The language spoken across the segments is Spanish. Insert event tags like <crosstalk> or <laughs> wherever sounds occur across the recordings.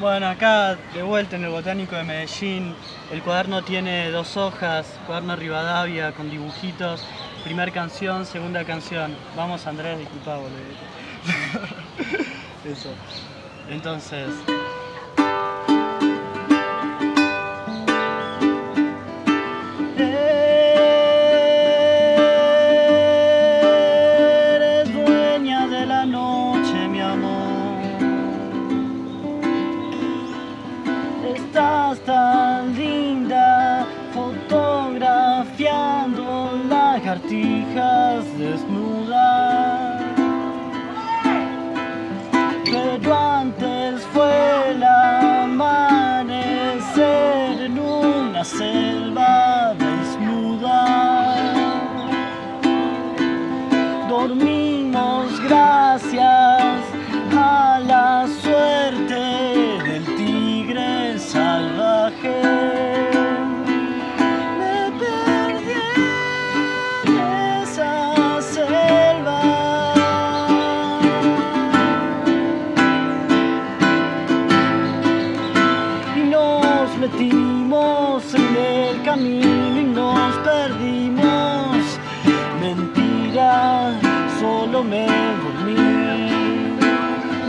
Bueno, acá de vuelta en el Botánico de Medellín, el cuaderno tiene dos hojas, cuaderno Rivadavia con dibujitos, primer canción, segunda canción. Vamos Andrés, disculpa boludo. <laughs> Eso. Entonces... Tan linda fotografiando lagartijas desnudas. Pero antes fue el amanecer en una selva en el camino y nos perdimos. Mentira, solo me dormí.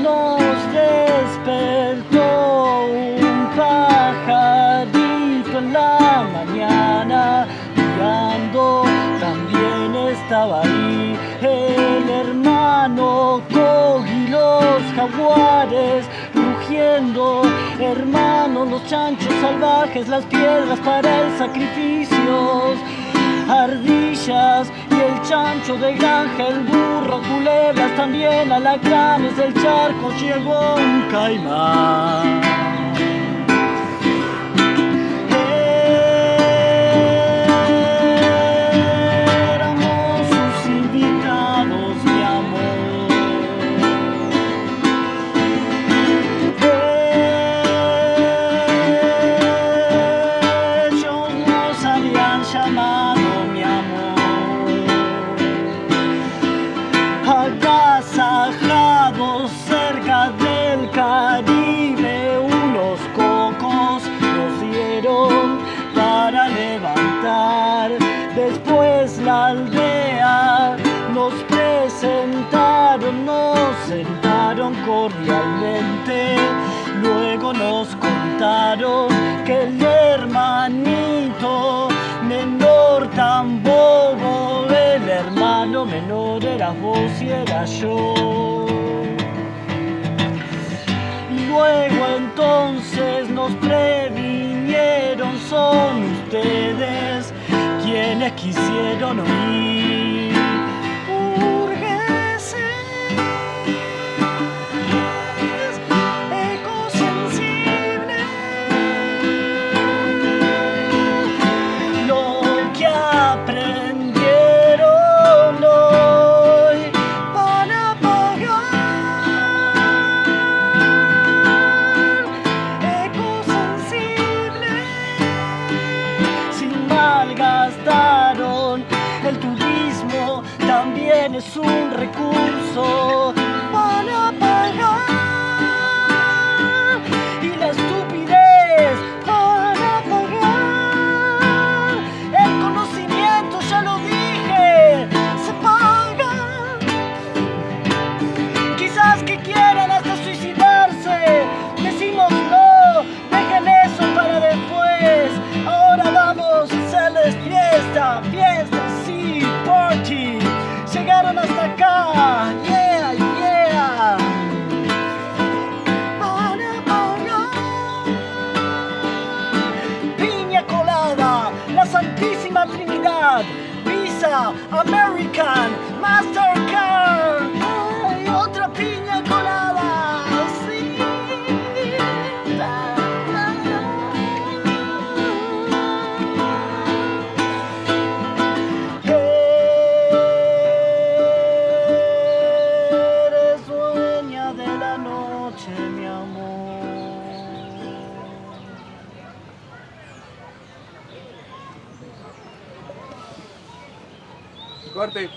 Nos despertó un pajarito en la mañana mirando. También estaba ahí el hermano Cogi, los jaguares rugiendo. Hermano, los chanchos salvajes, las piedras para el sacrificio ardillas y el chancho de granja, el burro, culebras, también alacranes del charco llegó un caimán. Después la aldea nos presentaron, nos sentaron cordialmente. Luego nos contaron que el hermanito menor tan bobo, el hermano menor era vos y era yo. Quienes quisieron oír. American, Mastercard. Otra piña colada, sí. Eres dueña de la noche, mi amor. Corte.